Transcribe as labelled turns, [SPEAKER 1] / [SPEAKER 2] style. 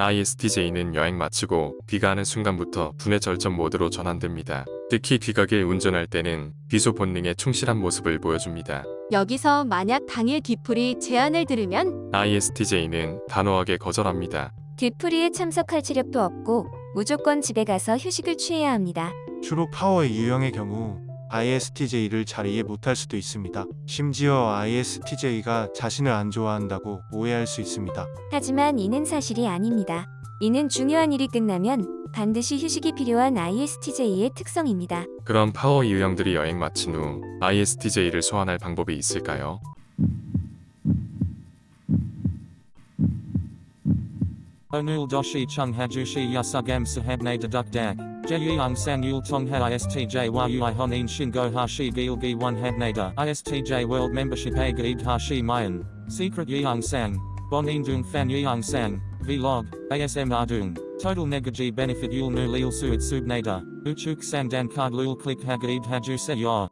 [SPEAKER 1] ISTJ는 여행 마치고 귀가하는 순간부터 분해 절전 모드로 전환됩니다. 특히 귀가길 운전할 때는 귀소 본능에 충실한 모습을 보여줍니다.
[SPEAKER 2] 여기서 만약 당일 뒤풀이 제안을 들으면
[SPEAKER 1] ISTJ는 단호하게 거절합니다.
[SPEAKER 3] 뒤풀이에 참석할 체력도 없고 무조건 집에 가서 휴식을 취해야 합니다.
[SPEAKER 4] 주로 파워의 유형의 경우 ISTJ를 잘 이해 못할 수도 있습니다. 심지어 ISTJ가 자신을 안 좋아한다고 오해할 수 있습니다.
[SPEAKER 3] 하지만 이는 사실이 아닙니다. 이는 중요한 일이 끝나면 반드시 휴식이 필요한 ISTJ의 특성입니다.
[SPEAKER 1] 그럼 파워 유형들이 여행 마친 후 ISTJ를 소환할 방법이 있을까요?
[SPEAKER 5] Onul doshi chung hajushi yasugam sahabne deduk dak. Jeyung sang yul tongha istj yui honin shingo hashi gilgi one habnada. Istj world membership a gaid hashi mayan. Secret yeung sang. Bon indung fan yeung sang. Vlog. ASM ardung. Total negaji benefit yul nu lil suit subnada. Uchuk sang dan card lul click hagaid haju se yor.